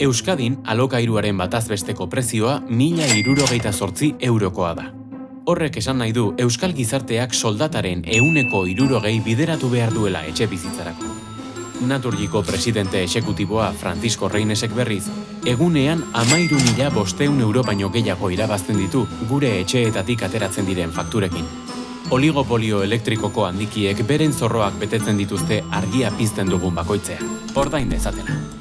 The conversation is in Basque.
Euskadin alokairuaren batazbesteko prezioa mila irurogeita sortzi eurokoa da. Horrek esan nahi du Euskal gizarteak soldataren euneko irurogei bideratu behar duela etxe bizitzarako. Naturgiko presidente esekutiboa Francisco Reinesek berriz, egunean amairu mila bosteun euro baino gehiago irabazten ditu gure etxeetatik ateratzen diren fakturekin. Oligopolio elektrikoko handikiek beren zorroak betetzen dituzte argia pizten dugun bakoitzean. Ordain dezatela.